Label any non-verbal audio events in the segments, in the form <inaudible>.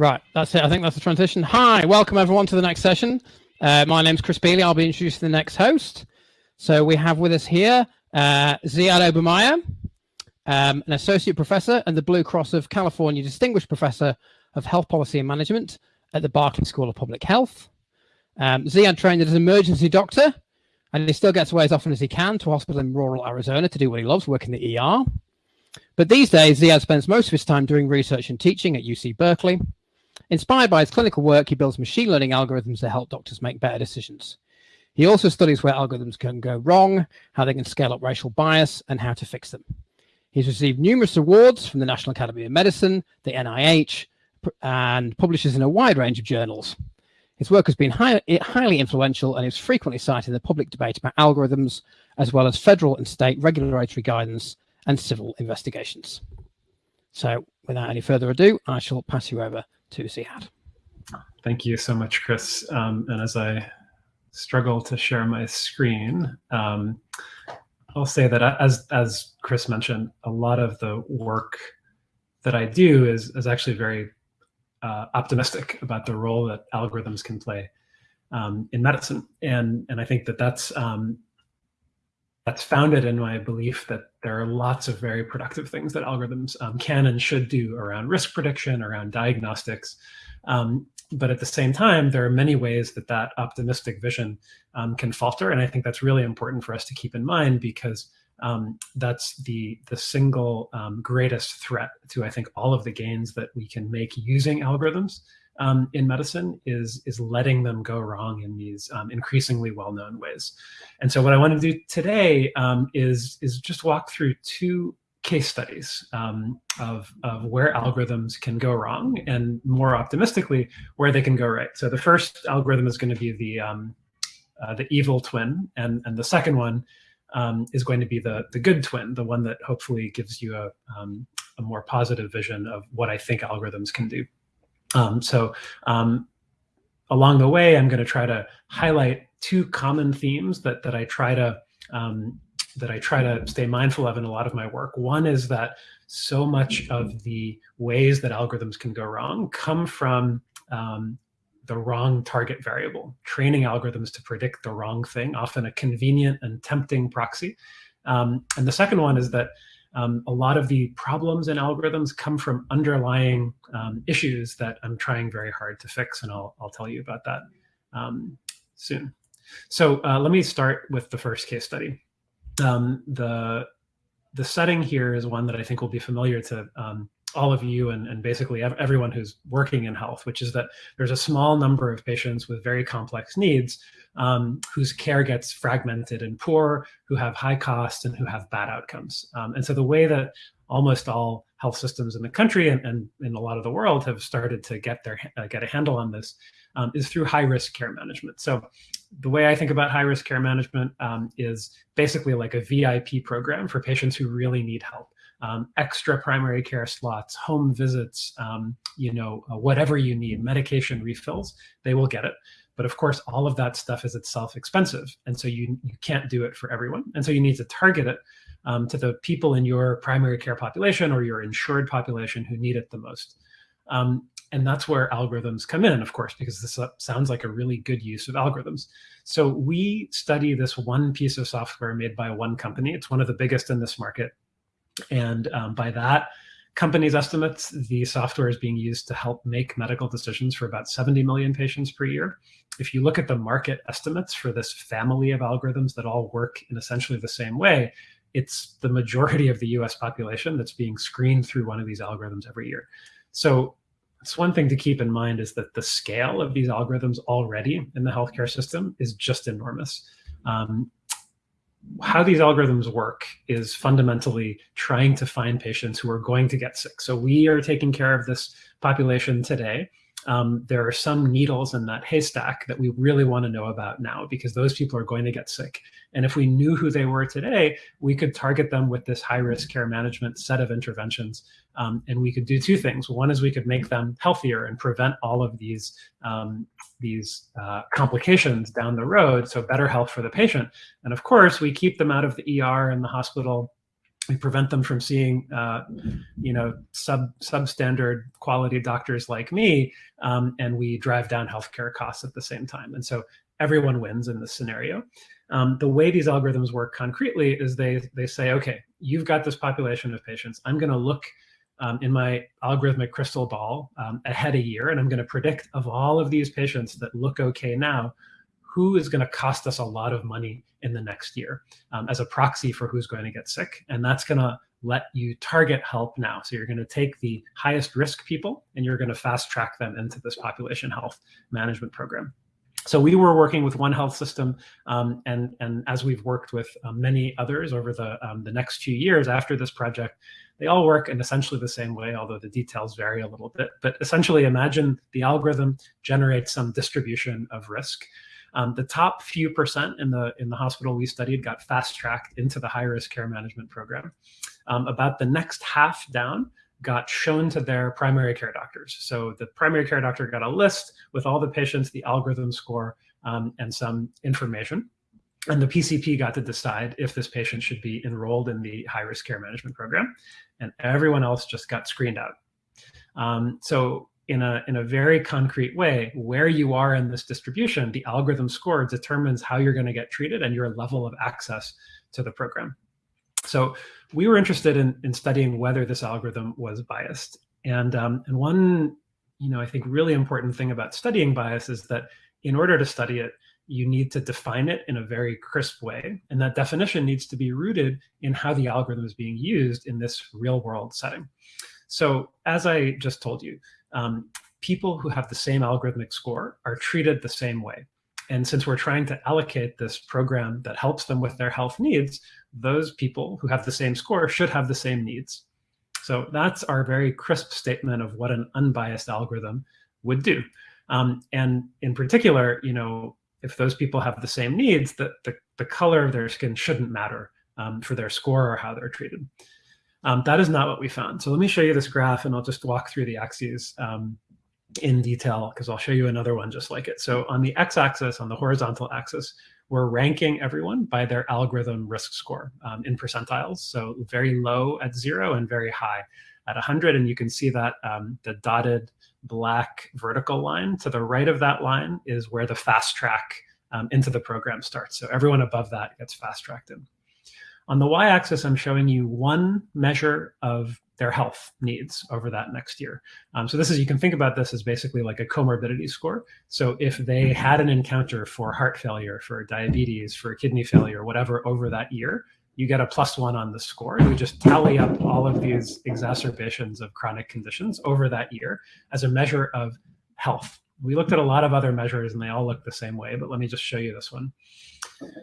Right, that's it. I think that's the transition. Hi, welcome everyone to the next session. Uh, my name's Chris Bealey. I'll be introducing the next host. So we have with us here uh, Ziad Obermeyer, um, an associate professor and the Blue Cross of California Distinguished Professor of Health Policy and Management at the Berkeley School of Public Health. Um, Ziad trained as an emergency doctor, and he still gets away as often as he can to a hospital in rural Arizona to do what he loves, work in the ER. But these days, Ziad spends most of his time doing research and teaching at UC Berkeley, Inspired by his clinical work, he builds machine learning algorithms to help doctors make better decisions. He also studies where algorithms can go wrong, how they can scale up racial bias, and how to fix them. He's received numerous awards from the National Academy of Medicine, the NIH, and publishes in a wide range of journals. His work has been high, highly influential and is frequently cited in the public debate about algorithms, as well as federal and state regulatory guidance and civil investigations. So without any further ado, I shall pass you over to Ziad. Thank you so much, Chris. Um, and as I struggle to share my screen, um, I'll say that as, as Chris mentioned, a lot of the work that I do is, is actually very uh, optimistic about the role that algorithms can play um, in medicine. And, and I think that that's, um, that's founded in my belief that there are lots of very productive things that algorithms um, can and should do around risk prediction, around diagnostics. Um, but at the same time, there are many ways that that optimistic vision um, can falter. And I think that's really important for us to keep in mind because um, that's the, the single um, greatest threat to, I think, all of the gains that we can make using algorithms um, in medicine is is letting them go wrong in these um, increasingly well-known ways. And so what I want to do today um, is is just walk through two case studies um, of, of where algorithms can go wrong and more optimistically where they can go right. So the first algorithm is going to be the um, uh, the evil twin and and the second one um, is going to be the the good twin, the one that hopefully gives you a, a more positive vision of what I think algorithms can do. Um, so um, along the way, I'm going to try to highlight two common themes that that I try to um, that I try to stay mindful of in a lot of my work. One is that so much of the ways that algorithms can go wrong come from um, the wrong target variable, training algorithms to predict the wrong thing, often a convenient and tempting proxy. Um, and the second one is that um, a lot of the problems in algorithms come from underlying um, issues that I'm trying very hard to fix, and I'll, I'll tell you about that um, soon. So uh, let me start with the first case study. Um, the, the setting here is one that I think will be familiar to um, all of you and, and basically everyone who's working in health, which is that there's a small number of patients with very complex needs um, whose care gets fragmented and poor, who have high costs and who have bad outcomes. Um, and so the way that almost all health systems in the country and, and in a lot of the world have started to get their uh, get a handle on this um, is through high risk care management. So the way I think about high risk care management um, is basically like a VIP program for patients who really need help um, extra primary care slots, home visits, um, you know, uh, whatever you need, medication refills, they will get it. But of course, all of that stuff is itself expensive. And so you, you can't do it for everyone. And so you need to target it um, to the people in your primary care population or your insured population who need it the most. Um, and that's where algorithms come in, of course, because this uh, sounds like a really good use of algorithms. So we study this one piece of software made by one company. It's one of the biggest in this market. And um, by that company's estimates, the software is being used to help make medical decisions for about 70 million patients per year. If you look at the market estimates for this family of algorithms that all work in essentially the same way, it's the majority of the US population that's being screened through one of these algorithms every year. So it's one thing to keep in mind is that the scale of these algorithms already in the healthcare system is just enormous. Um, how these algorithms work is fundamentally trying to find patients who are going to get sick. So we are taking care of this population today. um, there are some needles in that haystack that we really want to know about now because those people are going to get sick. And if we knew who they were today, we could target them with this high risk care management set of interventions. Um, and we could do two things. One is we could make them healthier and prevent all of these, um, these uh, complications down the road. So better health for the patient. And of course, we keep them out of the ER and the hospital we prevent them from seeing, uh, you know, sub substandard quality doctors like me, um, and we drive down healthcare costs at the same time. And so everyone wins in this scenario. Um, the way these algorithms work concretely is they they say, okay, you've got this population of patients. I'm going to look um, in my algorithmic crystal ball um, ahead a year, and I'm going to predict of all of these patients that look okay now, who is going to cost us a lot of money in the next year um, as a proxy for who's going to get sick. And that's going to let you target help now. So you're going to take the highest risk people and you're going to fast track them into this population health management program. So we were working with one health system, um, and and as we've worked with uh, many others over the um, the next few years after this project, they all work in essentially the same way, although the details vary a little bit. But essentially, imagine the algorithm generates some distribution of risk. Um, the top few percent in the in the hospital we studied got fast tracked into the high risk care management program. Um, about the next half down got shown to their primary care doctors. So the primary care doctor got a list with all the patients, the algorithm score, um, and some information. And the PCP got to decide if this patient should be enrolled in the high risk care management program. And everyone else just got screened out. Um, so in a, in a very concrete way, where you are in this distribution, the algorithm score determines how you're going to get treated and your level of access to the program. So we were interested in, in studying whether this algorithm was biased. And, um, and one, you know, I think really important thing about studying bias is that in order to study it, you need to define it in a very crisp way. And that definition needs to be rooted in how the algorithm is being used in this real world setting. So as I just told you, um, people who have the same algorithmic score are treated the same way. And since we're trying to allocate this program that helps them with their health needs, those people who have the same score should have the same needs. So that's our very crisp statement of what an unbiased algorithm would do. Um, and in particular, you know, if those people have the same needs, the, the, the color of their skin shouldn't matter um, for their score or how they're treated. Um, that is not what we found. So let me show you this graph and I'll just walk through the axes um, in detail because I'll show you another one just like it. So on the x-axis, on the horizontal axis, we're ranking everyone by their algorithm risk score um, in percentiles. So very low at zero and very high at 100. And you can see that um, the dotted black vertical line to the right of that line is where the fast track um, into the program starts. So everyone above that gets fast tracked in. On the y-axis, I'm showing you one measure of their health needs over that next year. Um, so this is, you can think about this as basically like a comorbidity score. So if they had an encounter for heart failure, for diabetes, for kidney failure, whatever over that year, you get a plus one on the score. You just tally up all of these exacerbations of chronic conditions over that year as a measure of health. We looked at a lot of other measures and they all look the same way, but let me just show you this one.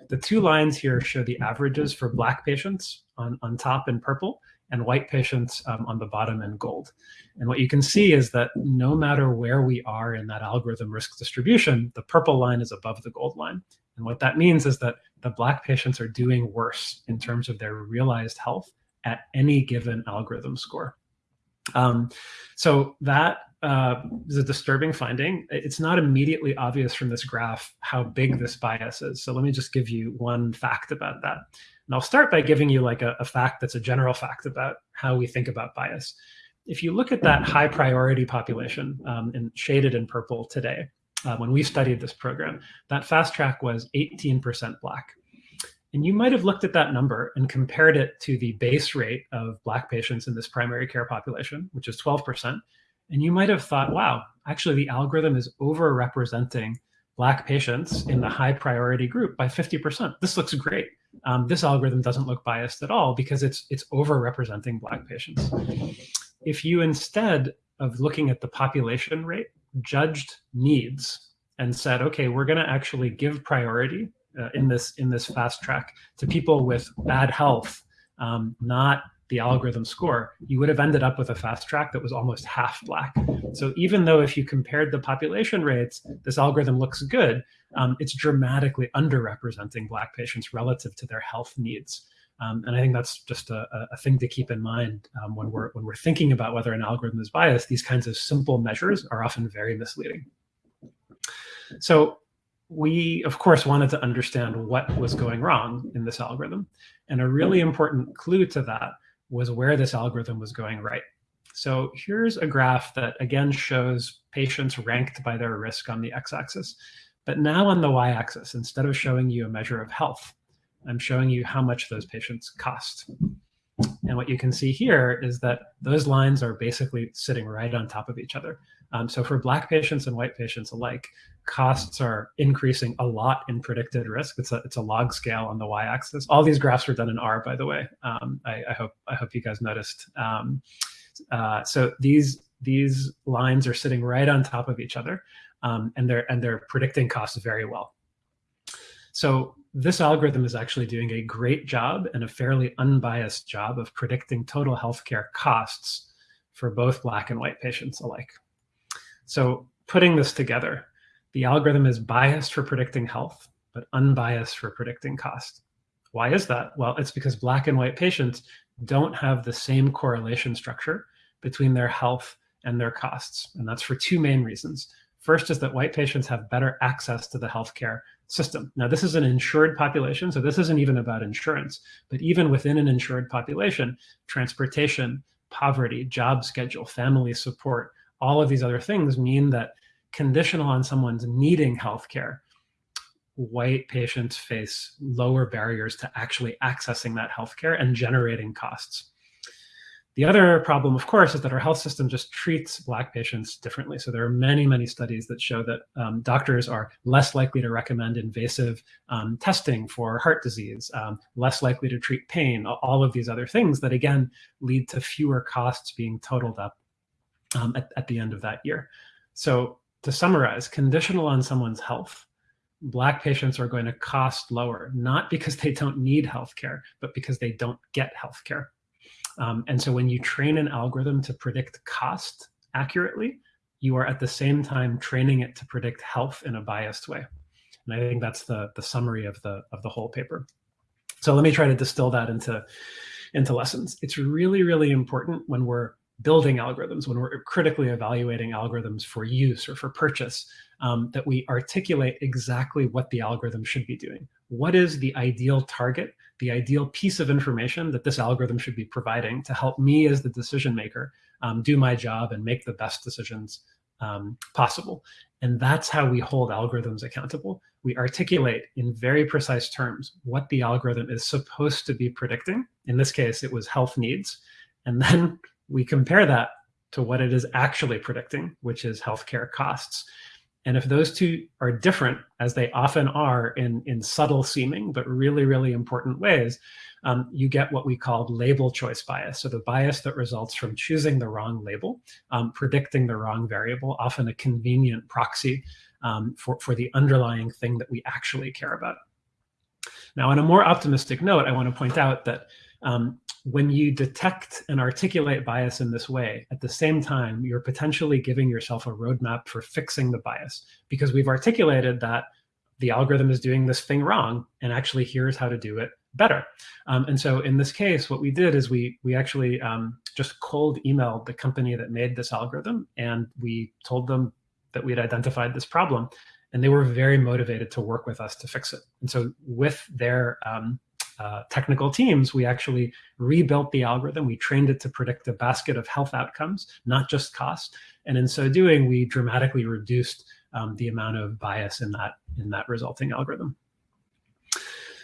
The two lines here show the averages for black patients on, on top in purple and white patients um, on the bottom in gold. And what you can see is that no matter where we are in that algorithm risk distribution, the purple line is above the gold line. And what that means is that the black patients are doing worse in terms of their realized health at any given algorithm score. Um, so that uh, is a disturbing finding. It's not immediately obvious from this graph how big this bias is. So let me just give you one fact about that. And I'll start by giving you like a, a fact that's a general fact about how we think about bias. If you look at that high priority population um, and shaded in purple today, uh, when we studied this program, that fast track was 18% black. And you might have looked at that number and compared it to the base rate of Black patients in this primary care population, which is 12%. And you might have thought, wow, actually the algorithm is overrepresenting Black patients in the high priority group by 50%. This looks great. Um, this algorithm doesn't look biased at all because it's, it's overrepresenting Black patients. If you instead of looking at the population rate, judged needs and said, okay, we're going to actually give priority uh, in this in this fast track to people with bad health, um, not the algorithm score, you would have ended up with a fast track that was almost half black. So even though if you compared the population rates, this algorithm looks good, um, it's dramatically underrepresenting black patients relative to their health needs. Um, and I think that's just a, a thing to keep in mind um, when we're when we're thinking about whether an algorithm is biased. These kinds of simple measures are often very misleading. So we, of course, wanted to understand what was going wrong in this algorithm. And a really important clue to that was where this algorithm was going right. So here's a graph that, again, shows patients ranked by their risk on the x-axis. But now on the y-axis, instead of showing you a measure of health, I'm showing you how much those patients cost. And what you can see here is that those lines are basically sitting right on top of each other. Um, so for black patients and white patients alike, costs are increasing a lot in predicted risk. It's a, it's a log scale on the y-axis. All these graphs were done in R, by the way. Um, I, I, hope I hope you guys noticed. Um, uh, so these these lines are sitting right on top of each other, um, and they're and they're predicting costs very well. So this algorithm is actually doing a great job and a fairly unbiased job of predicting total healthcare costs for both black and white patients alike. So putting this together, the algorithm is biased for predicting health, but unbiased for predicting cost. Why is that? Well, it's because black and white patients don't have the same correlation structure between their health and their costs. And that's for two main reasons. First is that white patients have better access to the healthcare system. Now, this is an insured population, so this isn't even about insurance. But even within an insured population, transportation, poverty, job schedule, family support, all of these other things mean that conditional on someone's needing healthcare, white patients face lower barriers to actually accessing that healthcare and generating costs. The other problem, of course, is that our health system just treats Black patients differently. So there are many, many studies that show that um, doctors are less likely to recommend invasive um, testing for heart disease, um, less likely to treat pain, all of these other things that, again, lead to fewer costs being totaled up um, at, at the end of that year. So to summarize, conditional on someone's health, Black patients are going to cost lower, not because they don't need healthcare, but because they don't get healthcare. Um, and so when you train an algorithm to predict cost accurately, you are at the same time training it to predict health in a biased way. And I think that's the, the summary of the, of the whole paper. So let me try to distill that into, into lessons. It's really, really important when we're building algorithms, when we're critically evaluating algorithms for use or for purchase, um, that we articulate exactly what the algorithm should be doing. What is the ideal target, the ideal piece of information that this algorithm should be providing to help me as the decision maker um, do my job and make the best decisions um, possible. And that's how we hold algorithms accountable. We articulate in very precise terms what the algorithm is supposed to be predicting. In this case, it was health needs. And then we compare that to what it is actually predicting, which is healthcare costs. And if those two are different, as they often are in, in subtle seeming, but really, really important ways, um, you get what we call label choice bias. So the bias that results from choosing the wrong label, um, predicting the wrong variable, often a convenient proxy um, for, for the underlying thing that we actually care about. Now, on a more optimistic note, I want to point out that um, when you detect and articulate bias in this way, at the same time, you're potentially giving yourself a roadmap for fixing the bias because we've articulated that the algorithm is doing this thing wrong and actually here's how to do it better. Um, and so in this case, what we did is we we actually um, just cold emailed the company that made this algorithm and we told them that we had identified this problem and they were very motivated to work with us to fix it. And so with their um, uh, technical teams, we actually rebuilt the algorithm. We trained it to predict a basket of health outcomes, not just cost. And in so doing, we dramatically reduced um, the amount of bias in that in that resulting algorithm.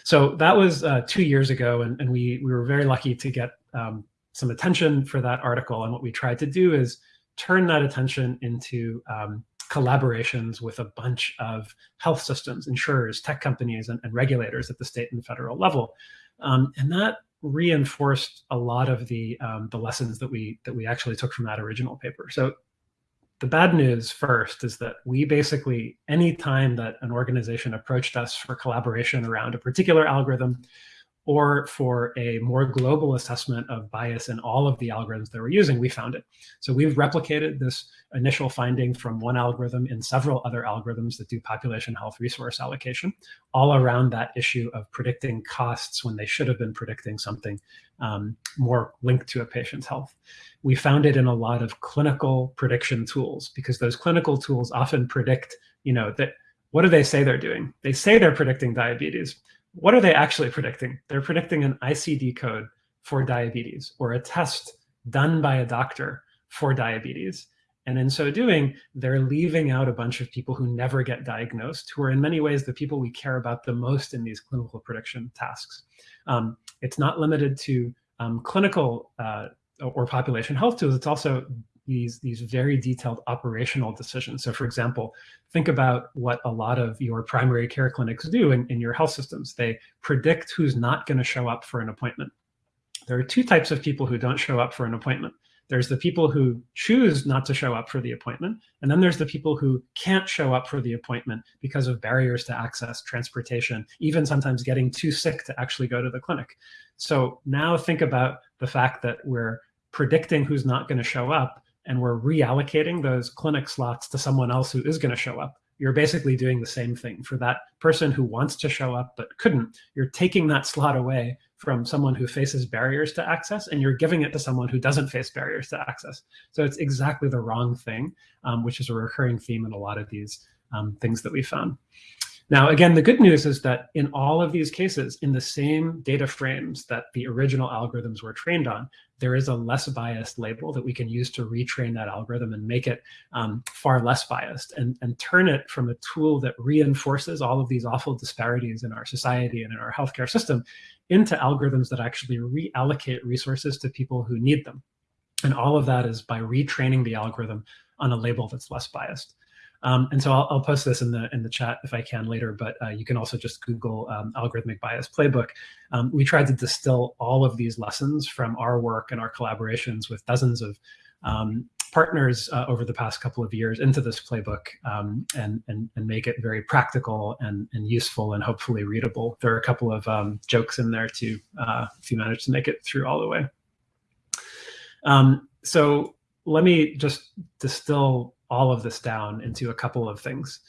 So that was uh, two years ago, and, and we we were very lucky to get um, some attention for that article. And what we tried to do is turn that attention into um, collaborations with a bunch of health systems, insurers, tech companies, and, and regulators at the state and federal level. Um, and that reinforced a lot of the um, the lessons that we that we actually took from that original paper. So the bad news first is that we basically, any time that an organization approached us for collaboration around a particular algorithm, or for a more global assessment of bias in all of the algorithms that we're using, we found it. So we've replicated this initial finding from one algorithm in several other algorithms that do population health resource allocation, all around that issue of predicting costs when they should have been predicting something um, more linked to a patient's health. We found it in a lot of clinical prediction tools because those clinical tools often predict, you know, that what do they say they're doing? They say they're predicting diabetes, what are they actually predicting? They're predicting an ICD code for diabetes or a test done by a doctor for diabetes. And in so doing, they're leaving out a bunch of people who never get diagnosed, who are in many ways the people we care about the most in these clinical prediction tasks. Um, it's not limited to um, clinical uh, or population health tools. It's also these, these very detailed operational decisions. So for example, think about what a lot of your primary care clinics do in, in your health systems. They predict who's not gonna show up for an appointment. There are two types of people who don't show up for an appointment. There's the people who choose not to show up for the appointment, and then there's the people who can't show up for the appointment because of barriers to access, transportation, even sometimes getting too sick to actually go to the clinic. So now think about the fact that we're predicting who's not going to show up and we're reallocating those clinic slots to someone else who is going to show up, you're basically doing the same thing for that person who wants to show up but couldn't. You're taking that slot away from someone who faces barriers to access and you're giving it to someone who doesn't face barriers to access. So it's exactly the wrong thing, um, which is a recurring theme in a lot of these um, things that we found. Now, again, the good news is that in all of these cases, in the same data frames that the original algorithms were trained on, there is a less biased label that we can use to retrain that algorithm and make it um, far less biased and, and turn it from a tool that reinforces all of these awful disparities in our society and in our healthcare system into algorithms that actually reallocate resources to people who need them. And all of that is by retraining the algorithm on a label that's less biased. Um, and so I'll, I'll, post this in the in the chat if I can later, but uh, you can also just Google um, algorithmic bias playbook. Um, we tried to distill all of these lessons from our work and our collaborations with dozens of um, partners uh, over the past couple of years into this playbook um, and, and, and make it very practical and, and useful and hopefully readable. There are a couple of um, jokes in there too, uh, if you manage to make it through all the way. so let me just distill all of this down into a couple of things.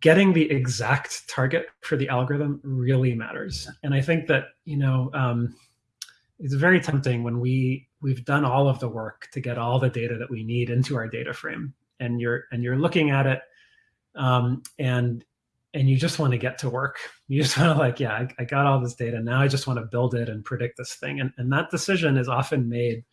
Getting the exact target for the algorithm really matters. And I think that, you know, um, it's very tempting when we we've done all of the work to get all the data that we need into our data frame and you're and you're looking at it um, and and you just want to get to work <laughs> you just want to like yeah I, I, got all this data now i just want to build it and predict this thing and, and that decision is often made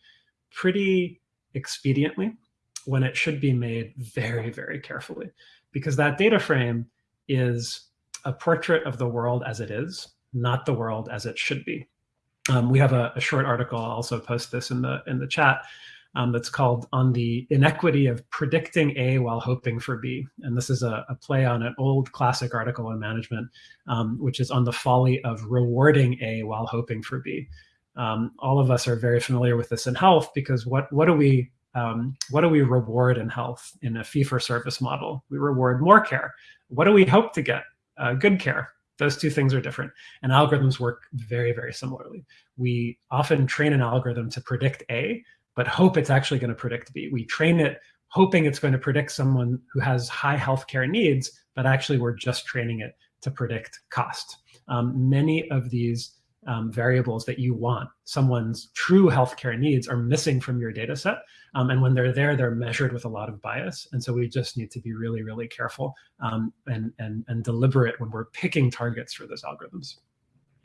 pretty expediently when it should be made very, very carefully, because that data frame is a portrait of the world as it is, not the world as it should be. Um, we have a, a, short article, I'll also post this in the, in the chat, um, that's called On the Inequity of Predicting A While Hoping for B. And this is a, a play on an old classic article in management, um, which is on the folly of rewarding A while hoping for B. Um, all of us are very familiar with this in health because what, what do we um, what do we reward in health in a fee-for-service model? We reward more care. What do we hope to get? Uh, good care. Those two things are different. And algorithms work very, very similarly. We often train an algorithm to predict A, but hope it's actually going to predict B. We train it hoping it's going to predict someone who has high healthcare needs, but actually we're just training it to predict cost. Um, many of these um, variables that you want someone's true healthcare needs are missing from your data set. Um, and when they're there, they're measured with a lot of bias. And so we just need to be really, really careful um, and, and, and deliberate when we're picking targets for those algorithms.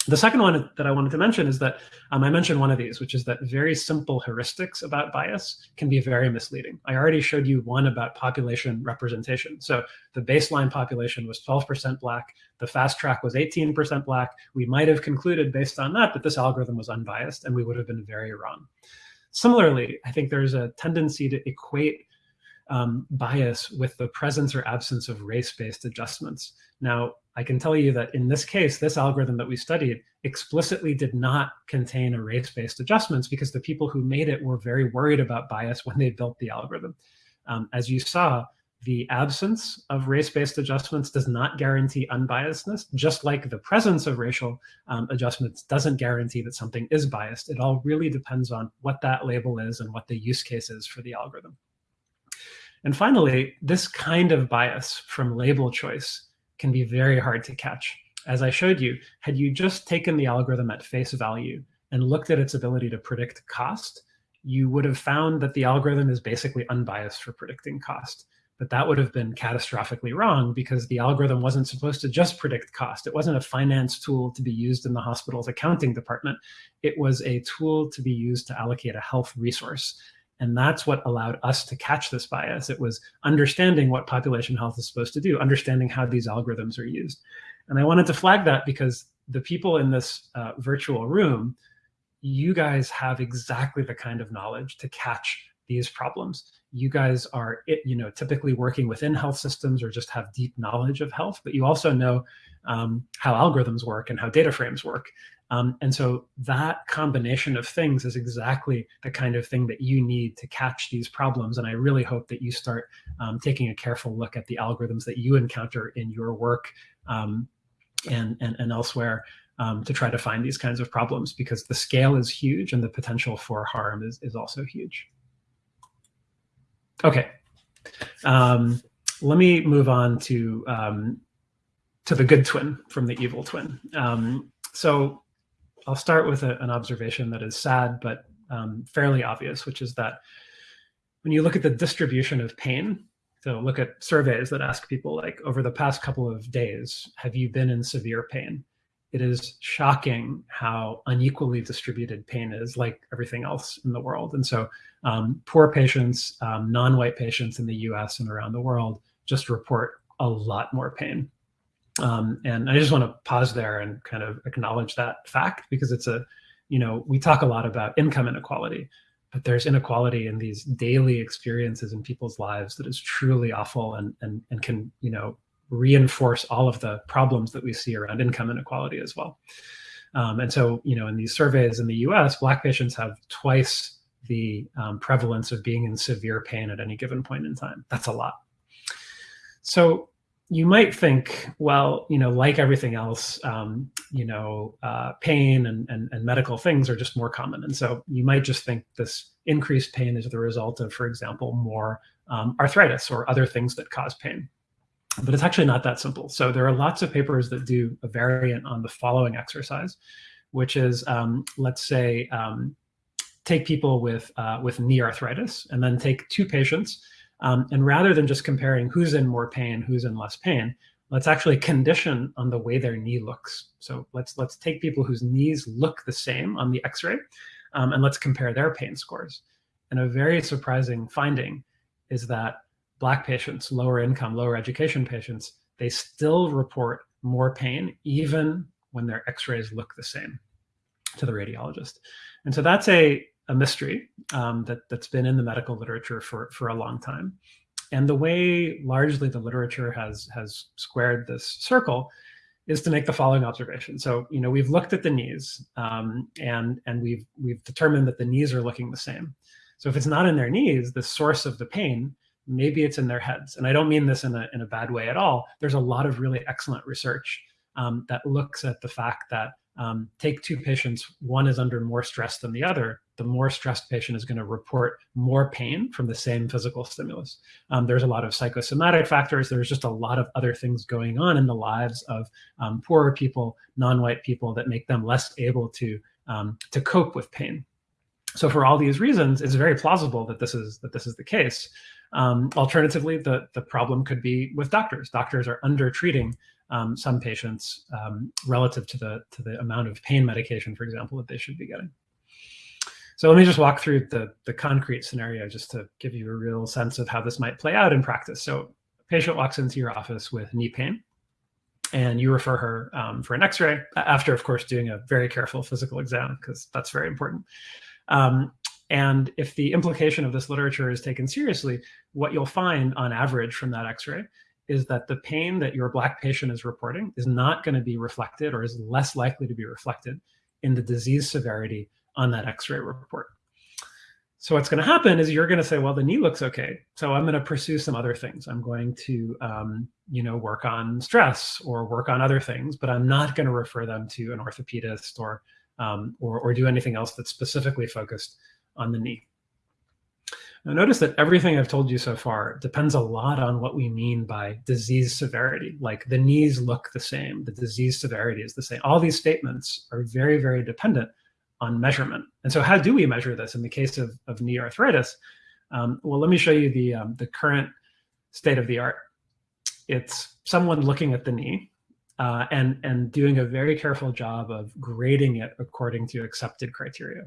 The second one that I wanted to mention is that um, I mentioned one of these, which is that very simple heuristics about bias can be very misleading. I already showed you one about population representation. So the baseline population was 12% Black, the fast track was 18% Black. We might have concluded based on that that this algorithm was unbiased, and we would have been very wrong. Similarly, I think there's a tendency to equate um, bias with the presence or absence of race-based adjustments. Now, I can tell you that in this case, this algorithm that we studied explicitly did not contain a race-based adjustments because the people who made it were very worried about bias when they built the algorithm. Um, as you saw, the absence of race-based adjustments does not guarantee unbiasedness, just like the presence of racial um, adjustments doesn't guarantee that something is biased. It all really depends on what that label is and what the use case is for the algorithm. And finally, this kind of bias from label choice can be very hard to catch. As I showed you, had you just taken the algorithm at face value and looked at its ability to predict cost, you would have found that the algorithm is basically unbiased for predicting cost. But that would have been catastrophically wrong because the algorithm wasn't supposed to just predict cost. It wasn't a finance tool to be used in the hospital's accounting department. It was a tool to be used to allocate a health resource. And that's what allowed us to catch this bias. It was understanding what population health is supposed to do, understanding how these algorithms are used. And I wanted to flag that because the people in this uh, virtual room, you guys have exactly the kind of knowledge to catch these problems you guys are you know typically working within health systems or just have deep knowledge of health but you also know um, how algorithms work and how data frames work um, and so that combination of things is exactly the kind of thing that you need to catch these problems and i really hope that you start um, taking a careful look at the algorithms that you encounter in your work um, and, and, and elsewhere um, to try to find these kinds of problems because the scale is huge and the potential for harm is, is also huge. Okay. Um, let me move on to um, to the good twin from the evil twin. Um, so I'll start with a, an observation that is sad but um, fairly obvious, which is that when you look at the distribution of pain, so look at surveys that ask people like over the past couple of days, have you been in severe pain? It is shocking how unequally distributed pain is like everything else in the world. And so um, poor patients, um, non-white patients in the US and around the world just report a lot more pain. Um, and I just want to pause there and kind of acknowledge that fact because it's a, you know, we talk a lot about income inequality, but there's inequality in these daily experiences in people's lives that is truly awful and, and, and can, you know, reinforce all of the problems that we see around income inequality as well. Um, and so, you know, in these surveys in the US, Black patients have twice the um, prevalence of being in severe pain at any given point in time. That's a lot. So you might think, well, you know, like everything else, um, you know, uh, pain and, and, and medical things are just more common. And so you might just think this increased pain is the result of, for example, more um, arthritis or other things that cause pain but it's actually not that simple. So there are lots of papers that do a variant on the following exercise, which is, um, let's say, um, take people with, uh, with knee arthritis and then take two patients. Um, and rather than just comparing who's in more pain, who's in less pain, let's actually condition on the way their knee looks. So let's, let's take people whose knees look the same on the x-ray um, and let's compare their pain scores. And a very surprising finding is that Black patients, lower income, lower education patients, they still report more pain even when their x-rays look the same to the radiologist. And so that's a, a mystery um, that, that's been in the medical literature for, for a long time. And the way largely the literature has, has squared this circle is to make the following observation. So, you know, we've looked at the knees um, and, and we've, we've determined that the knees are looking the same. So if it's not in their knees, the source of the pain maybe it's in their heads. And I don't mean this in a, in a bad way at all. There's a lot of really excellent research um, that looks at the fact that um, take two patients, one is under more stress than the other, the more stressed patient is going to report more pain from the same physical stimulus. Um, there's a lot of psychosomatic factors. There's just a lot of other things going on in the lives of um, poorer people, non-white people that make them less able to, um, to cope with pain. So for all these reasons, it's very plausible that this is that this is the case. Um, alternatively, the, the problem could be with doctors. Doctors are under treating um, some patients um, relative to the, to the amount of pain medication, for example, that they should be getting. So let me just walk through the, the concrete scenario just to give you a real sense of how this might play out in practice. So a patient walks into your office with knee pain and you refer her um, for an x-ray after, of course, doing a very careful physical exam because that's very important. Um, and if the implication of this literature is taken seriously, what you'll find on average from that x-ray is that the pain that your black patient is reporting is not going to be reflected or is less likely to be reflected in the disease severity on that x-ray report. So what's going to happen is you're going to say, well, the knee looks okay. So I'm going to pursue some other things. I'm going to, um, you know, work on stress or work on other things, but I'm not going to refer them to an orthopedist or, um, or, or do anything else that's specifically focused on the knee. Now notice that everything I've told you so far depends a lot on what we mean by disease severity. Like the knees look the same, the disease severity is the same. All these statements are very, very dependent on measurement. And so how do we measure this in the case of, of knee arthritis? Um, well, let me show you the, um, the current state of the art. It's someone looking at the knee uh, and, and doing a very careful job of grading it according to accepted criteria.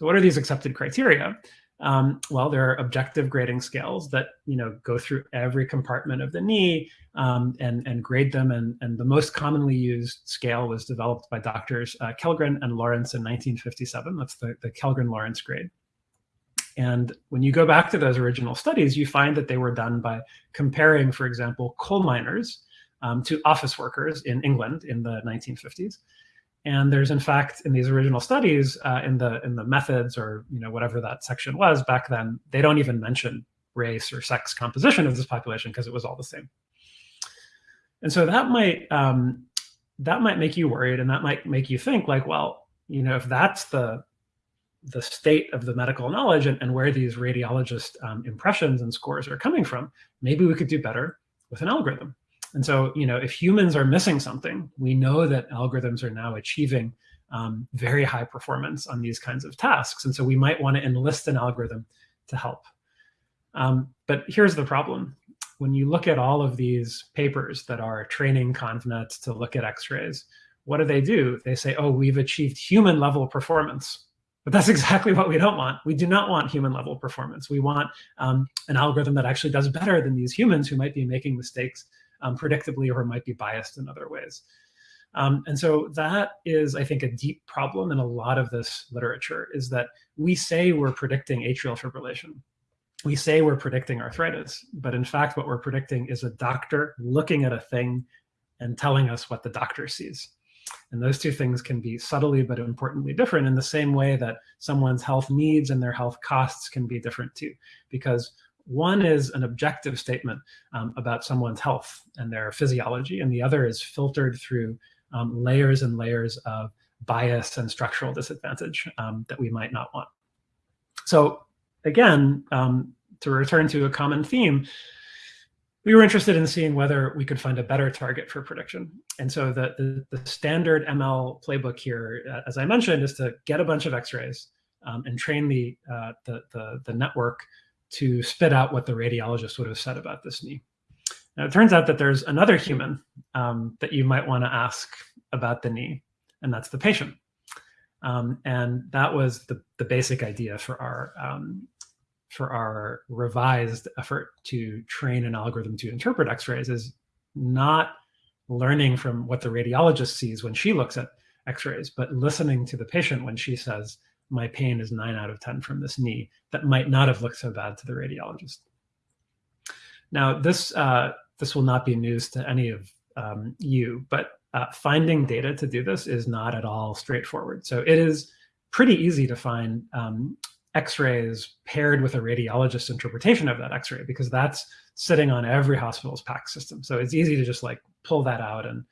So what are these accepted criteria? Um, well, there are objective grading scales that you know go through every compartment of the knee um, and and grade them. And and the most commonly used scale was developed by doctors uh, Kellgren and Lawrence in 1957. That's the the Kellgren-Lawrence grade. And when you go back to those original studies, you find that they were done by comparing, for example, coal miners um, to office workers in England in the 1950s. And there's in fact in these original studies uh, in the in the methods or you know whatever that section was back then, they don't even mention race or sex composition of this population because it was all the same. And so that might um, that might make you worried, and that might make you think like, well, you know, if that's the the state of the medical knowledge and, and where these radiologist um, impressions and scores are coming from, maybe we could do better with an algorithm. And so, you know, if humans are missing something, we know that algorithms are now achieving um, very high performance on these kinds of tasks. And so we might want to enlist an algorithm to help. Um, but here's the problem. When you look at all of these papers that are training ConvNets to look at x-rays, what do they do? They say, oh, we've achieved human level performance. But that's <laughs> exactly what we don't want. We do not want human level performance. We want um, an algorithm that actually does better than these humans who might be making mistakes um, predictably or might be biased in other ways. Um, and so that is, I think, a deep problem in a lot of this literature is that we say we're predicting atrial fibrillation. We say we're predicting arthritis, but in fact, what we're predicting is a doctor looking at a thing and telling us what the doctor sees. And those two things can be subtly but importantly different in the same way that someone's health needs and their health costs can be different too. Because one is an objective statement um, about someone's health and their physiology, and the other is filtered through um, layers and layers of bias and structural disadvantage um, that we might not want. So again, um, to return to a common theme, we were interested in seeing whether we could find a better target for prediction. And so the, the, the standard ML playbook here, uh, as I mentioned, is to get a bunch of x-rays um, and train the, uh, the, the, the network to spit out what the radiologist would have said about this knee. Now, it turns out that there's another human um, that you might want to ask about the knee, and that's the patient. Um, and that was the, the basic idea for our um, for our revised effort to train an algorithm to interpret x-rays is not learning from what the radiologist sees when she looks at x-rays, but listening to the patient when she says, my pain is nine out of 10 from this knee that might not have looked so bad to the radiologist. Now, this, uh, this will not be news to any of um, you, but uh, finding data to do this is not at all straightforward. So it is pretty easy to find um, x-rays paired with a radiologist interpretation of that x-ray because that's sitting on every hospital's PACS system. So it's easy to just like pull that out and,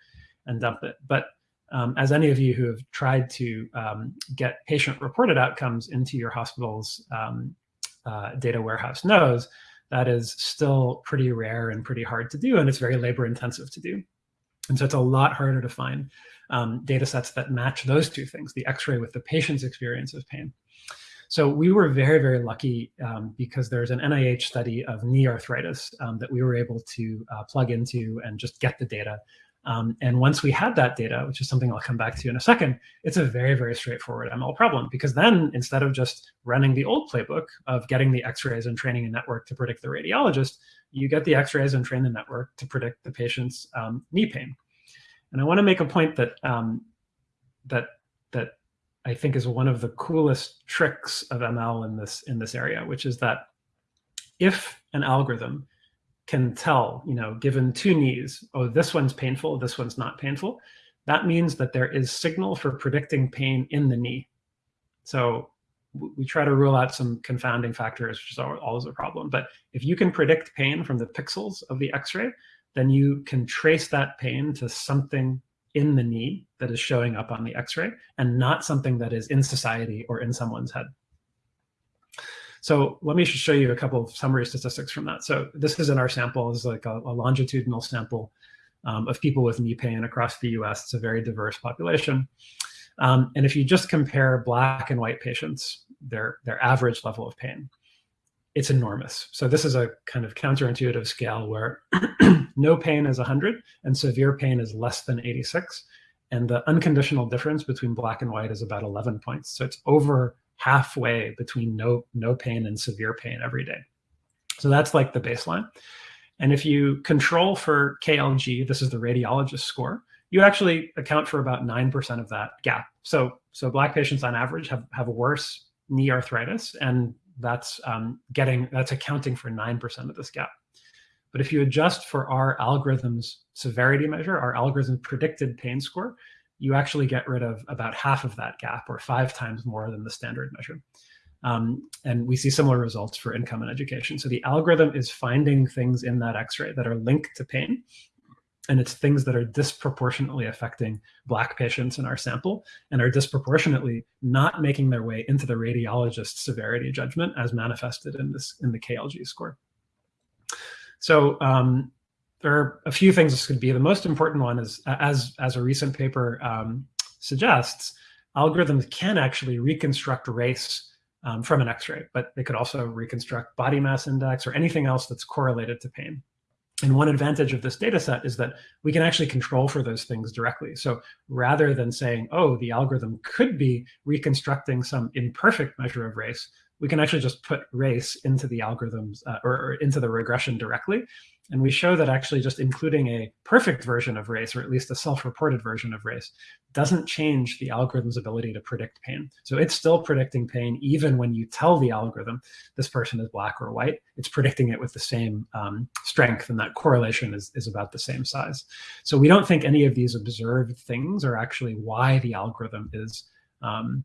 and dump it. But um, as any of you who have tried to um, get patient-reported outcomes into your hospital's um, uh, data warehouse knows, that is still pretty rare and pretty hard to do, and it's very labor-intensive to do. And so it's a lot harder to find um, data sets that match those two things, the x-ray with the patient's experience of pain. So we were very, very lucky um, because there's an NIH study of knee arthritis um, that we were able to uh, plug into and just get the data um, and once we had that data, which is something I'll come back to in a second, it's a very, very straightforward ML problem because then instead of just running the old playbook of getting the x-rays and training a network to predict the radiologist, you get the x-rays and train the network to predict the patient's um, knee pain. And I want to make a point that um, that that I think is one of the coolest tricks of ML in this in this area, which is that if an algorithm can tell, you know, given two knees, oh, this one's painful, this one's not painful, that means that there is signal for predicting pain in the knee. So we try to rule out some confounding factors, which is always a problem. But if you can predict pain from the pixels of the X-ray, then you can trace that pain to something in the knee that is showing up on the X-ray and not something that is in society or in someone's head. So let me show you a couple of summary statistics from that. So this is in our sample, this is like a, a longitudinal sample um, of people with knee pain across the US. It's a very diverse population. Um, and if you just compare black and white patients, their, their average level of pain, it's enormous. So this is a kind of counterintuitive scale where <clears throat> no pain is 100 and severe pain is less than 86. And the unconditional difference between black and white is about 11 points. So it's over halfway between no, no pain and severe pain every day. So that's like the baseline. And if you control for KLG, this is the radiologist score, you actually account for about 9% of that gap. So, so black patients on average have, have worse knee arthritis, and that's um, getting that's accounting for 9% of this gap. But if you adjust for our algorithm's severity measure, our algorithm predicted pain score, you actually get rid of about half of that gap or five times more than the standard measure. Um, and we see similar results for income and education. So the algorithm is finding things in that x-ray that are linked to pain. And it's things that are disproportionately affecting Black patients in our sample and are disproportionately not making their way into the radiologist's severity judgment as manifested in this in the KLG score. So um, there are a few things this could be. The most important one is, as, as a recent paper um, suggests, algorithms can actually reconstruct race um, from an x-ray, but they could also reconstruct body mass index or anything else that's correlated to pain. And one advantage of this data set is that we can actually control for those things directly. So rather than saying, oh, the algorithm could be reconstructing some imperfect measure of race, we can actually just put race into the algorithms uh, or, or, into the regression directly and we show that actually just including a perfect version of race, or at least a self-reported version of race, doesn't change the algorithm's ability to predict pain. So it's still predicting pain even when you tell the algorithm this person is black or white. It's predicting it with the same um, strength, and that correlation is, is about the same size. So we don't think any of these observed things are actually why the algorithm is um,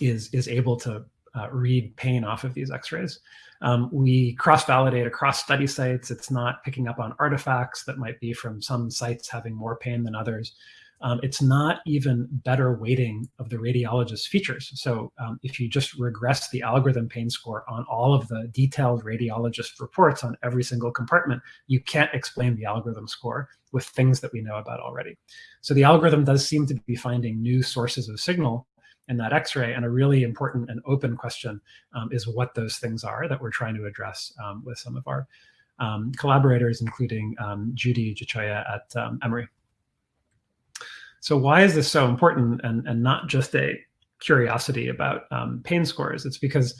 is is able to uh, read pain off of these x-rays. Um, we cross-validate across study sites. It's not picking up on artifacts that might be from some sites having more pain than others. Um, it's not even better weighting of the radiologist's features. So um, if you just regress the algorithm pain score on all of the detailed radiologist reports on every single compartment, you can't explain the algorithm score with things that we know about already. So the algorithm does seem to be finding new sources of signal in that x-ray. And a really important and open question um, is what those things are that we're trying to address um, with some of our um, collaborators, including um, Judy Gichoya at um, Emory. So why is this so important and, and not just a curiosity about um, pain scores? It's because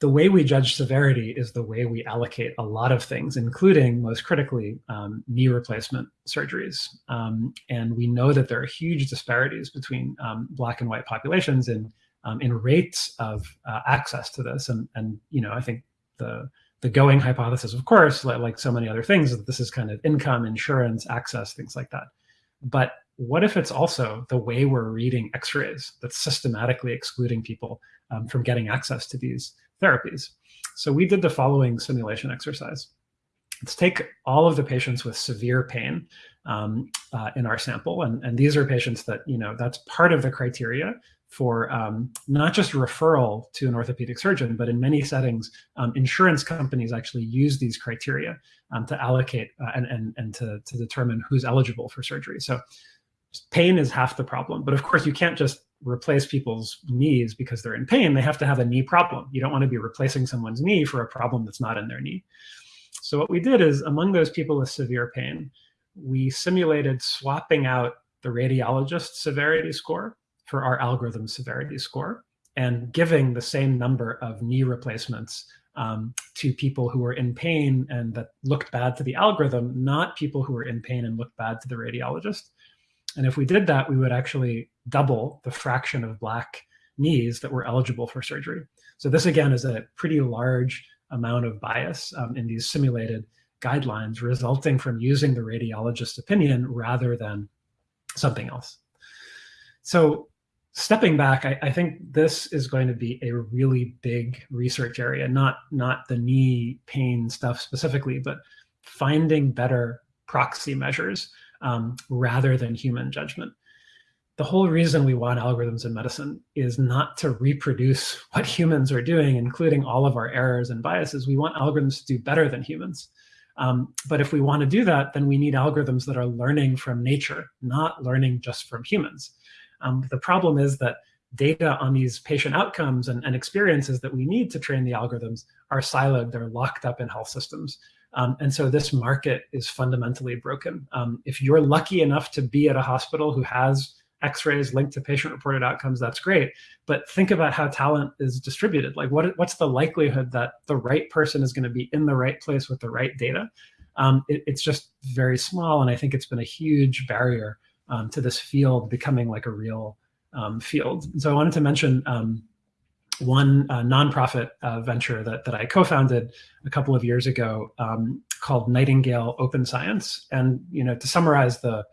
the way we judge severity is the way we allocate a lot of things, including, most critically, um, knee replacement surgeries. Um, and we know that there are huge disparities between um, black and white populations in, um, in rates of uh, access to this. And, and, you know, I think the, the going hypothesis, of course, like, like so many other things, that this is kind of income, insurance, access, things like that. But what if it's also the way we're reading x-rays that's systematically excluding people um, from getting access to these therapies. So we did the following simulation exercise. Let's take all of the patients with severe pain um, uh, in our sample. And, and these are patients that, you know, that's part of the criteria for um, not just referral to an orthopedic surgeon, but in many settings, um, insurance companies actually use these criteria um, to allocate uh, and, and, and to, to determine who's eligible for surgery. So pain is half the problem. But of course, you can't just replace people's knees because they're in pain. They have to have a knee problem. You don't want to be replacing someone's knee for a problem that's not in their knee. So what we did is among those people with severe pain, we simulated swapping out the radiologist severity score for our algorithm severity score and giving the same number of knee replacements um, to people who were in pain and that looked bad to the algorithm, not people who were in pain and looked bad to the radiologist. And if we did that, we would actually double the fraction of black knees that were eligible for surgery. So this again is a pretty large amount of bias um, in these simulated guidelines resulting from using the radiologist's opinion rather than something else. So stepping back, I, I, think this is going to be a really big research area, not, not the knee pain stuff specifically, but finding better proxy measures um, rather than human judgment. The whole reason we want algorithms in medicine is not to reproduce <laughs> what humans are doing, including all of our errors and biases. We want algorithms to do better than humans. Um, but if we want to do that, then we need algorithms that are learning from nature, not learning just from humans. Um, the problem is that data on these patient outcomes and, and, experiences that we need to train the algorithms are siloed, they're locked up in health systems. Um, and so this market is fundamentally broken. Um, if you're lucky enough to be at a hospital who has x-rays linked to patient-reported outcomes, that's great. But think about how talent is distributed. Like what, what's the likelihood that the right person is gonna be in the right place with the right data? Um, it, it's just very small. And I think it's been a huge barrier um, to this field becoming like a real um, field. And so I wanted to mention um, one uh, nonprofit uh, venture that, that I co-founded a couple of years ago um, called Nightingale Open Science. And you know, to summarize the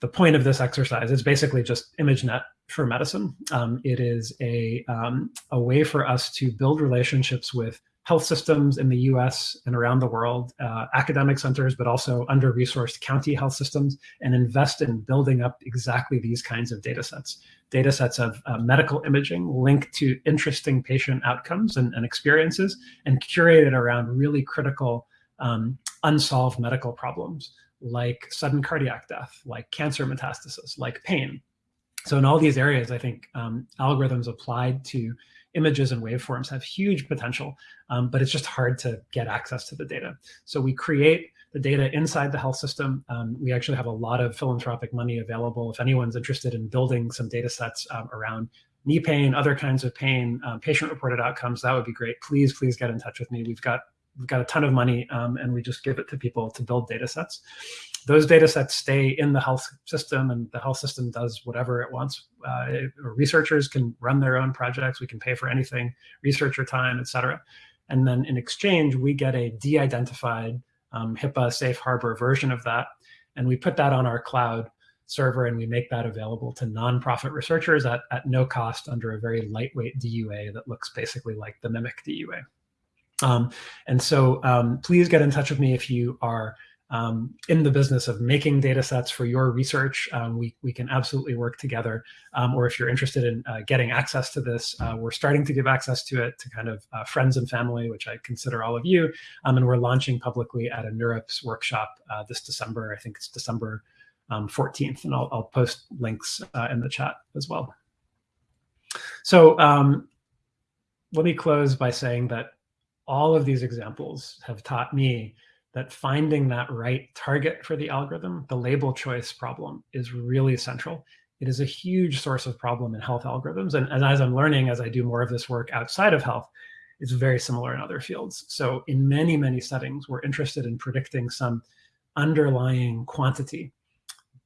the point of this exercise, it's basically just ImageNet for medicine. Um, it is a um, a way for us to build relationships with health systems in the US and around the world, uh, academic centers, but also under-resourced county health systems, and invest in building up exactly these kinds of data sets. Data sets of uh, medical imaging linked to interesting patient outcomes and, and, experiences, and curated around really critical um, unsolved medical problems like sudden cardiac death, like cancer metastasis, like pain. So in all these areas, I think um, algorithms applied to images and waveforms have huge potential, um, but it's just hard to get access to the data. So we create the data inside the health system. Um, we actually have a lot of philanthropic money available. If anyone's interested in building some data sets um, around knee pain, other kinds of pain, um, patient-reported outcomes, that would be great. Please, please get in touch with me. We've got we've got a ton of money um, and we just give it to people to build data sets those data sets stay in the health system and the health system does whatever it wants. Uh, researchers can run their own projects. We can pay for anything, researcher time, et cetera. And then in exchange, we get a de-identified um, HIPAA safe harbor version of that. And we put that on our cloud server and we make that available to nonprofit researchers at, at no cost under a very lightweight DUA that looks basically like the Mimic DUA. Um, and so um, please get in touch with me if you are um, in the business of making data sets for your research, um, we, we can absolutely work together. Um, or if you're interested in uh, getting access to this, uh, we're starting to give access to it to kind of uh, friends and family, which I consider all of you. Um, and we're launching publicly at a NeurIPS workshop uh, this December. I think it's December 14th, um, and I'll, I'll post links uh, in the chat as well. So um, let me close by saying that all of these examples have taught me that finding that right target for the algorithm, the label choice problem, is really central. It is a huge source of problem in health algorithms. And, and as I'm learning, as I do more of this work outside of health, it's very similar in other fields. So in many, many settings, we're interested in predicting some underlying quantity,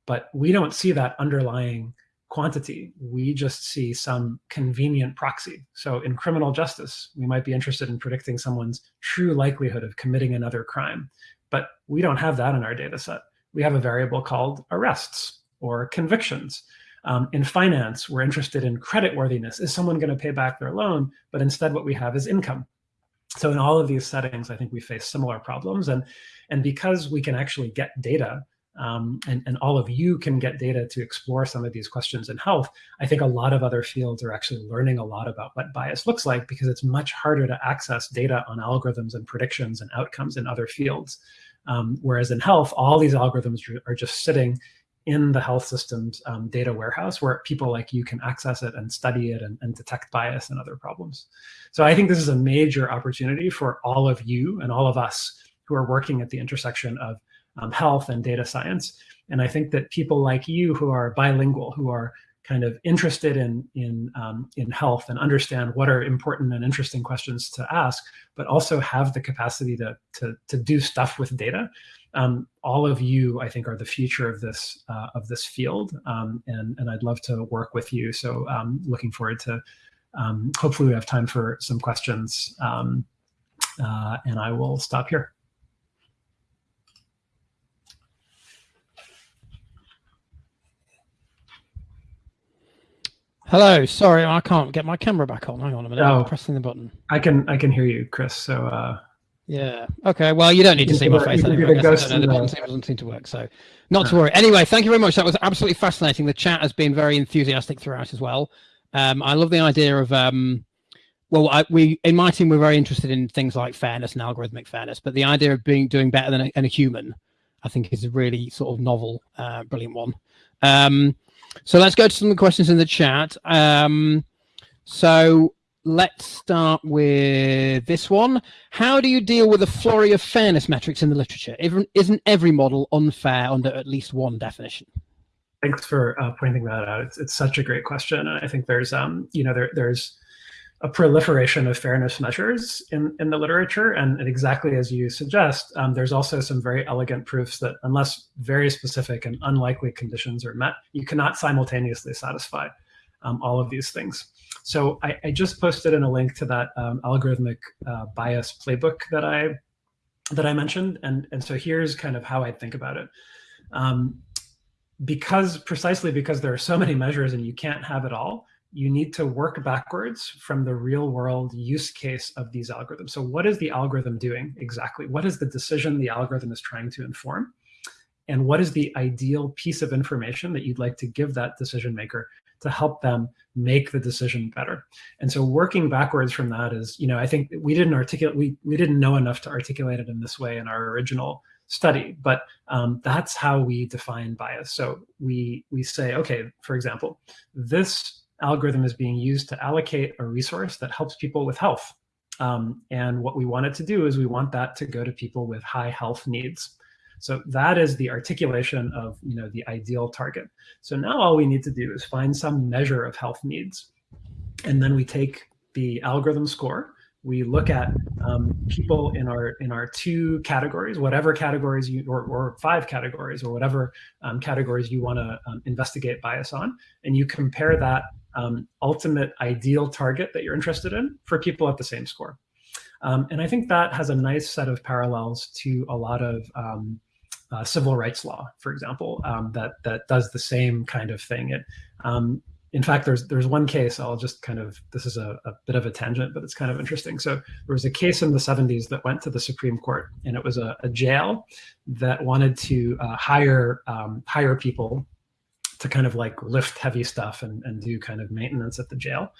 but we don't see that underlying quantity. We just see some convenient proxy. So in criminal justice, we might be interested in predicting someone's true likelihood of committing another crime, but we don't have that in our data set. We have a variable called arrests or convictions. Um, in finance, we're interested in credit worthiness. Is someone going to pay back their loan? But instead, what we have is income. So in all of these settings, I think we face similar problems. And, and because we can actually get data um, and, and all of you can get data to explore some of these questions in health, I think a lot of other fields are actually learning a lot about what bias looks like because it's much harder to access data on algorithms and predictions and outcomes in other fields. Um, whereas in health, all these algorithms are just sitting in the health system's um, data warehouse where people like you can access it and study it and, and, detect bias and other problems. So I think this is a major opportunity for all of you and all of us who are working at the intersection of um, health and data science. And I think that people like you who are bilingual, who are kind of interested in in um, in health and understand what are important and interesting questions to ask, but also have the capacity to to to do stuff with data. Um, all of you, I think, are the future of this uh, of this field, um, and and I'd love to work with you. So um, looking forward to. Um, hopefully, we have time for some questions, um, uh, and I will stop here. Hello. Sorry, I can't get my camera back on. Hang on a minute. Oh. I'm pressing the button. I can I can hear you, Chris. So uh, Yeah. Okay. Well, you don't need to see my face anyway. I the guess. I don't know. The button doesn't seem to work. So, not to worry. Anyway, thank you very much. That was absolutely fascinating. The chat has been very enthusiastic throughout as well. Um, I love the idea of um, well, I, we in my team we're very interested in things like fairness and algorithmic fairness, but the idea of being doing better than a, than a human, I think, is a really sort of novel, uh, brilliant one. Um, so let's go to some of the questions in the chat. Um, so let's start with this one. How do you deal with a flurry of fairness metrics in the literature? Isn't- every model unfair under at least one definition? thanks for uh, pointing that out. It's, it's such a great question, and I think there's um you know there there's a proliferation of fairness measures in in the literature, and, and exactly as you suggest, um, there's also some very elegant proofs that unless very specific and unlikely conditions are met, you cannot simultaneously satisfy um, all of these things. So I, I just posted in a link to that um, algorithmic uh, bias playbook that I that I mentioned, and and so here's kind of how I think about it. Um, because precisely because there are so many measures and you can't have it all, you need to work backwards from the real world use case of these algorithms. So what is the algorithm doing exactly? What is the decision the algorithm is trying to inform? And what is the ideal piece of information that you'd like to give that decision maker to help them make the decision better? And so working backwards from that is, you know, I think we didn't articulate, we, we didn't know enough to articulate it in this way in our original study, but um, that's how we define bias. So we we say, okay, for example, this algorithm is being used to allocate a resource that helps people with health. Um, and what we want it to do is we want that to go to people with high health needs. So that is the articulation of you know the ideal target. So now all we need to do is find some measure of health needs. And then we take the algorithm score we look at um, people in our in our two categories, whatever categories you or, or five categories or whatever um, categories you want to um, investigate bias on, and you compare that um, ultimate ideal target that you're interested in for people at the same score. Um, and I think that has a nice set of parallels to a lot of um, uh, civil rights law, for example, that that does the same kind of thing. It in fact, there's there's one case I'll just kind of this is a, a, bit of a tangent, but it's kind of interesting. So there was a case in the 70s that went to the Supreme Court, and it was a, a jail that wanted to uh, hire um, hire people to kind of like lift heavy stuff and, and do kind of maintenance at the jail.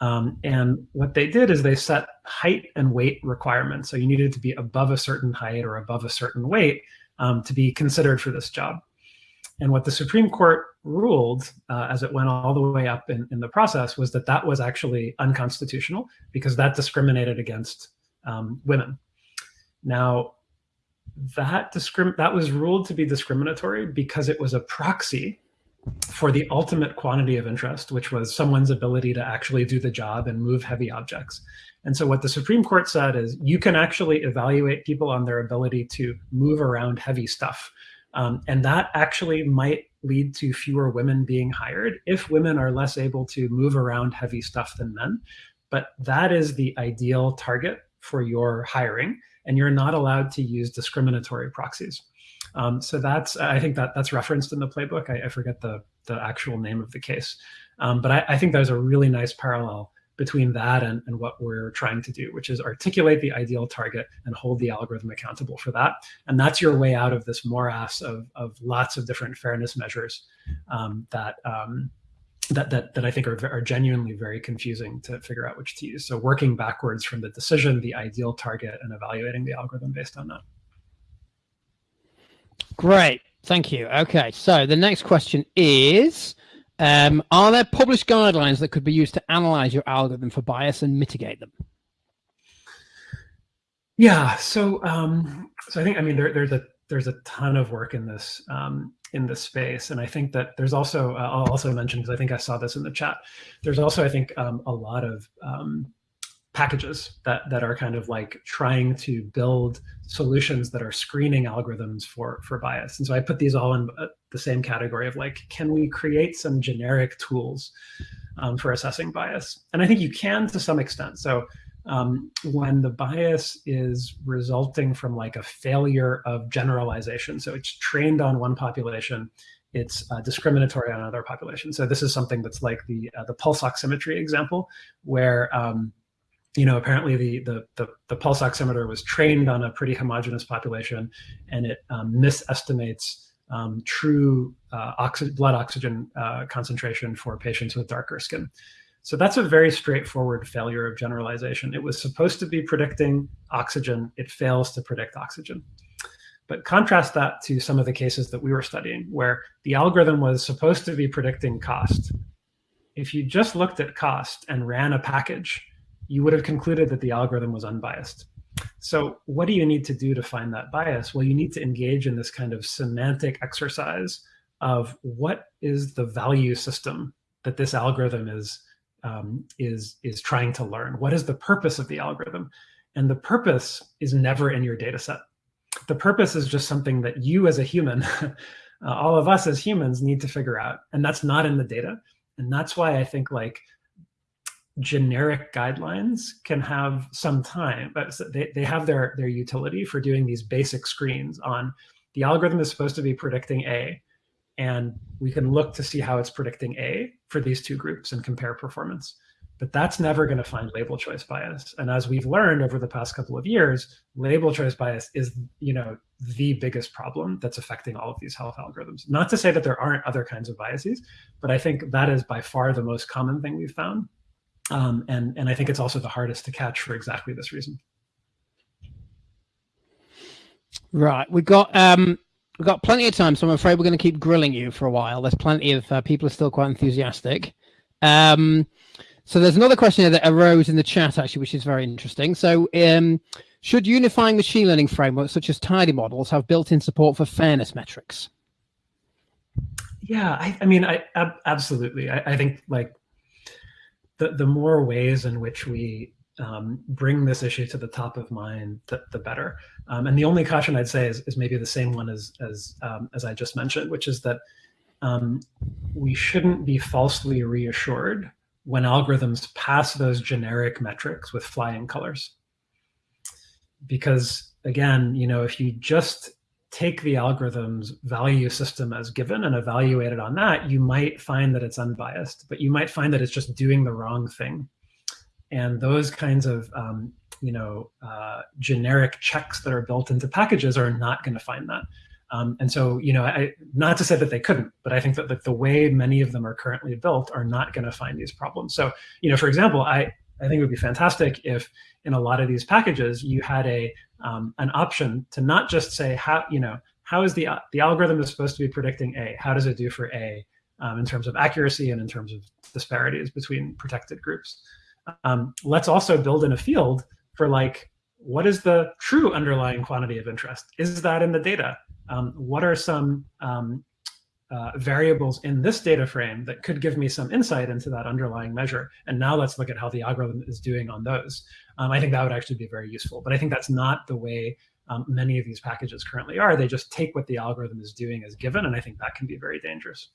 Um, and what they did is they set height and weight requirements. So you needed to be above a certain height or above a certain weight um, to be considered for this job. And what the Supreme Court ruled uh, as it went all the way up in, in, the process was that that was actually unconstitutional because that discriminated against um, women. Now, that that was ruled to be discriminatory because it was a proxy for the ultimate quantity of interest, which was someone's ability to actually do the job and move heavy objects. And so what the Supreme Court said is you can actually evaluate people on their ability to move around heavy stuff. Um, and that actually might lead to fewer women being hired if women are less able to move around heavy stuff than men. But that is the ideal target for your hiring, and you're not allowed to use discriminatory proxies. Um, so that's I think that that's referenced in the playbook. I, I forget the the actual name of the case, um, but I, I think there's a really nice parallel between that and, and what we're trying to do, which is articulate the ideal target and hold the algorithm accountable for that. And that's your way out of this morass of, of lots of different fairness measures um, that, um, that, that, that I think are, are genuinely very confusing to figure out which to use. So working backwards from the decision, the ideal target, and evaluating the algorithm based on that. Great. Thank you. Okay. So the next question is, um, are there published guidelines that could be used to analyze your algorithm for bias and mitigate them? Yeah. So, um, so I think, I mean, there, there's a, there's a ton of work in this, um, in this space. And I think that there's also, uh, I'll also mention, because I think I saw this in the chat, there's also, I think, um, a lot of um, packages that, that are kind of like trying to build solutions that are screening algorithms for, for bias. And so I put these all in uh, the same category of like, can we create some generic tools um, for assessing bias? And I think you can to some extent. So um, when the bias is resulting from like a failure of generalization, so it's trained on one population it's uh, discriminatory on other populations. So this is something that's like the uh, the pulse oximetry example, where um, you know apparently the, the, the the pulse oximeter was trained on a pretty homogeneous population, and it um, misestimates um, true uh, oxy blood oxygen uh, concentration for patients with darker skin. So that's a very straightforward failure of generalization. It was supposed to be predicting oxygen. It fails to predict oxygen. But contrast that to some of the cases that we were studying where the algorithm was supposed to be predicting cost. If you just looked at cost and ran a package, you would have concluded that the algorithm was unbiased. So what do you need to do to find that bias? Well, you need to engage in this kind of semantic exercise of what is the value system that this algorithm is um, is is trying to learn. What is the purpose of the algorithm? And the purpose is never in your data set the purpose is just something that you as a human, <laughs> uh, all of us as humans need to figure out. And that's not in the data. And that's why I think like generic guidelines can have some time, but they, they have their, their utility for doing these basic screens on the algorithm is supposed to be predicting A, and we can look to see how it's predicting A for these two groups and compare performance but that's never going to find label choice bias. And as we've learned over the past couple of years, label choice bias is, you know, the biggest problem that's affecting all of these health algorithms. Not to say that there aren't other kinds of biases, but I think that is by far the most common thing we've found. Um, and, and I think it's also the hardest to catch for exactly this reason. Right, we've got um, we've got plenty of time, so I'm afraid we're going to keep grilling you for a while. There's plenty of uh, people are still quite enthusiastic. Um, so there's another question that arose in the chat actually, which is very interesting. So um, should unifying machine learning frameworks such as tidy models have built-in support for fairness metrics? Yeah, I, I mean, I ab absolutely. I, I, think like the the more ways in which we um, bring this issue to the top of mind, the, the better. Um, and the only caution I'd say is, is maybe the same one as as um, as I just mentioned, which is that um, we shouldn't be falsely reassured when algorithms pass those generic metrics with flying colors. Because again, you know, if you just take the algorithm's value system as given and evaluate it on that, you might find that it's unbiased, but you might find that it's just doing the wrong thing. And those kinds of, um, you know, uh, generic checks that are built into packages are not going to find that. Um, and so, you know, I, not to say that they couldn't, but I think that like, the way many of them are currently built are not going to find these problems. So, you know, for example, I, I think it would be fantastic if in a lot of these packages you had a um, an option to not just say how you know how is the the algorithm is supposed to be predicting A, how does it do for A um, in terms of accuracy and in terms of disparities between protected groups. Um, let's also build in a field for like what is the true underlying quantity of interest? Is that in the data? um, what are some um, uh, variables in this data frame that could give me some insight into that underlying measure. And now let's look at how the algorithm is doing on those. Um, I think that would actually be very useful. But I think that's not the way um, many of these packages currently are. They just take what the algorithm is doing as given, and I think that can be very dangerous.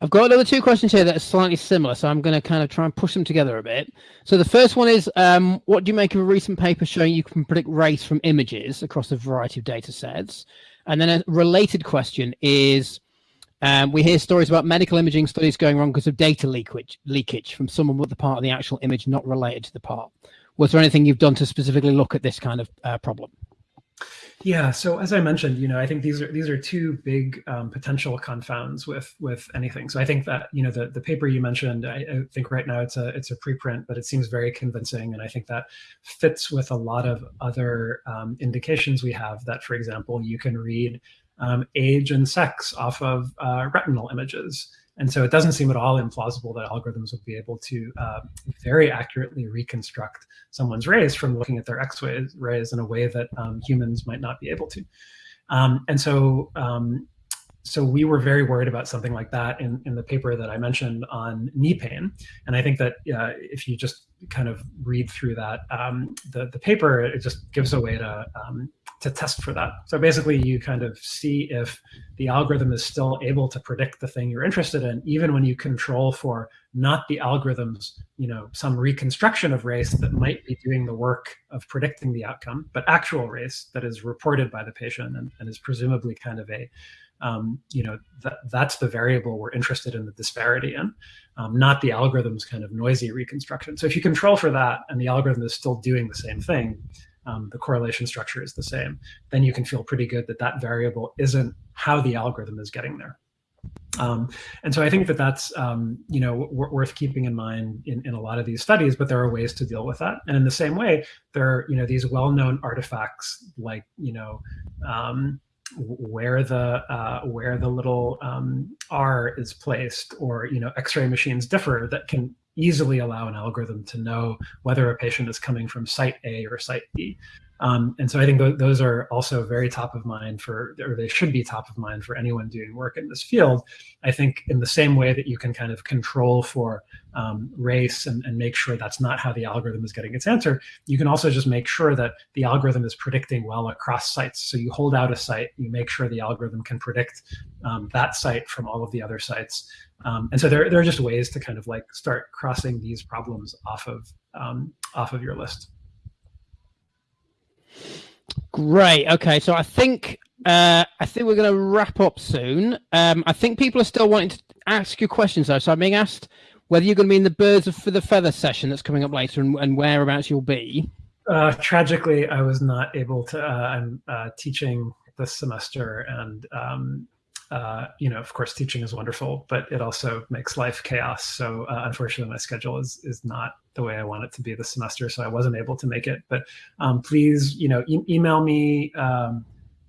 I've got another two questions here that are slightly similar, so I'm going to kind of try and push them together a bit. So the first one is, um, what do you make of a recent paper showing you can predict race from images across a variety of data sets? And then a related question is, um, we hear stories about medical imaging studies going wrong because of data leakage, leakage from someone with the part of the actual image not related to the part. Was there anything you've done to specifically look at this kind of uh, problem? Yeah. So as I mentioned, you know, I think these are these are two big um, potential confounds with with anything. So I think that you know the the paper you mentioned, I, I, think right now it's a it's a preprint, but it seems very convincing, and I think that fits with a lot of other um, indications we have. That, for example, you can read um, age and sex off of uh, retinal images. And so it doesn't seem at all implausible that algorithms would be able to uh, very accurately reconstruct someone's race from looking at their X-rays in a way that um, humans might not be able to. Um, and so, um, so we were very worried about something like that in, in the paper that I mentioned on knee pain. And I think that uh, if you just kind of read through that um, the the paper, it just gives a way to um, to test for that. So basically, you kind of see if the algorithm is still able to predict the thing you're interested in, even when you control for not the algorithms, you know, some reconstruction of race that might be doing the work of predicting the outcome, but actual race that is reported by the patient and, and is presumably kind of a um, you know, that, that's the variable we're interested in the disparity in, um, not the algorithm's kind of noisy reconstruction. So if you control for that and the algorithm is still doing the same thing, um, the correlation structure is the same, then you can feel pretty good that that variable isn't how the algorithm is getting there. Um, and so I think that that's um, you know worth keeping in mind in, in a lot of these studies, but there are ways to deal with that. And in the same way, there are you know these well-known artifacts like you know um, where the uh, where the little um, R is placed, or you know X-ray machines differ that can easily allow an algorithm to know whether a patient is coming from site A or site B. Um, and so I think th those are also very top of mind for, or they should be top of mind for anyone doing work in this field. I think in the same way that you can kind of control for um, race and, and make sure that's not how the algorithm is getting its answer, you can also just make sure that the algorithm is predicting well across sites. So you hold out a site, you make sure the algorithm can predict um, that site from all of the other sites. Um, and so there, there are just ways to kind of like start crossing these problems off of um, off of your list. Great. Okay, so I think uh, I think we're going to wrap up soon. Um, I think people are still wanting to ask you questions though, so I'm being asked whether you're going to be in the Birds of for the Feather session that's coming up later, and, and whereabouts you'll be. Uh, tragically, I was not able to. Uh, I'm uh, teaching this semester, and um, uh, you know, of course, teaching is wonderful, but it also makes life chaos. So uh, unfortunately, my schedule is is not the way I want it to be this semester, so I wasn't able to make it. But um, please, you know, e email me, um,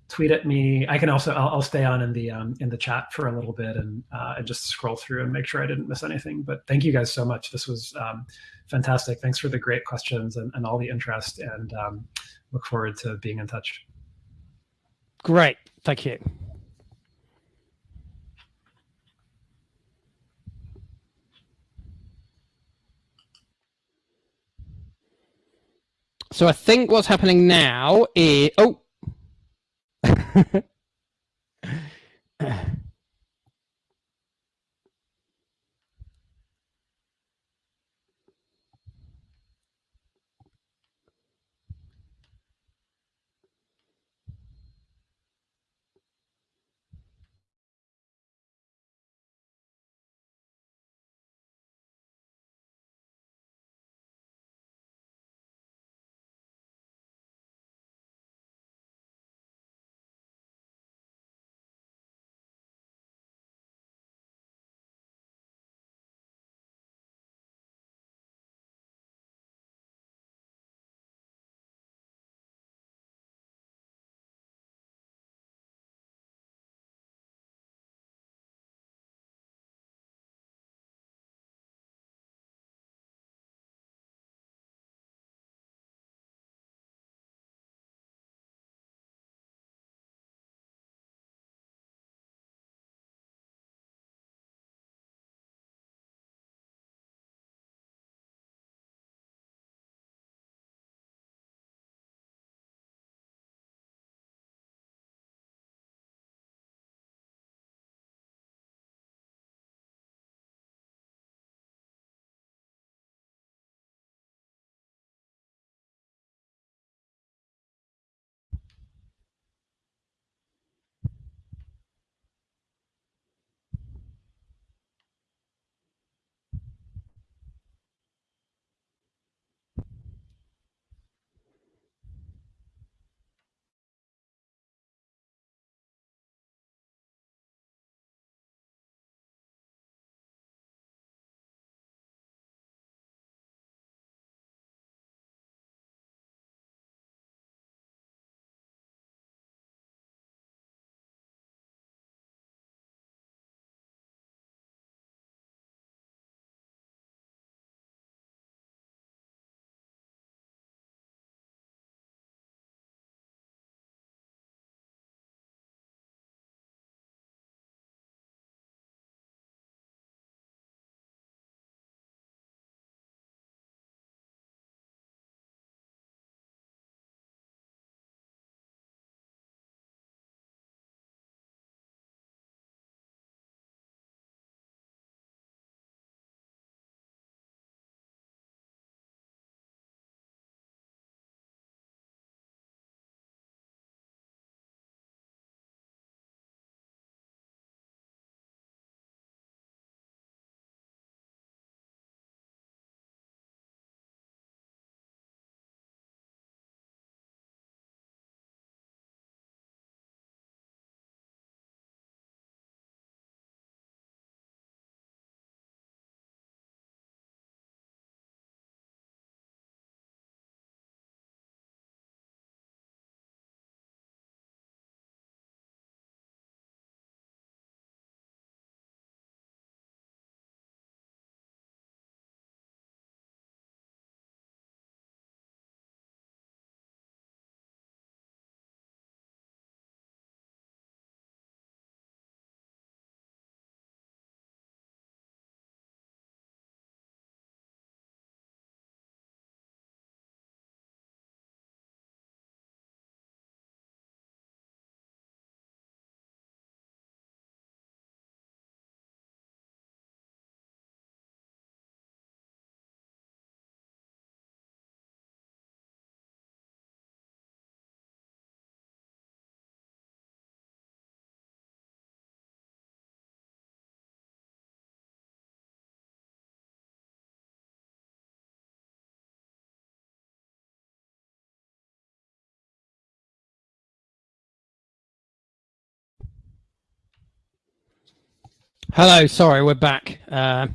tweet at me. I can also I'll, I'll stay on in the um, in the chat for a little bit and uh, and just scroll through and make sure I didn't miss anything. But thank you guys so much. This was um, fantastic. Thanks for the great questions and, and all the interest, and um, look forward to being in touch. Great, thank you. So I think what's happening now is, oh. <laughs> Hello, sorry, we're back. Uh,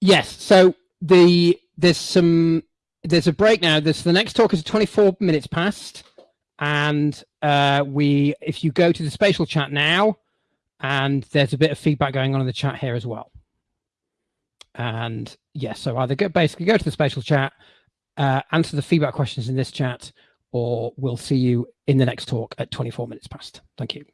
yes, so the there's some there's a break now. This the next talk is 24 minutes past, and uh, we if you go to the spatial chat now, and there's a bit of feedback going on in the chat here as well. And yes, so either go, basically go to the spatial chat, uh, answer the feedback questions in this chat, or we'll see you in the next talk at 24 minutes past. Thank you.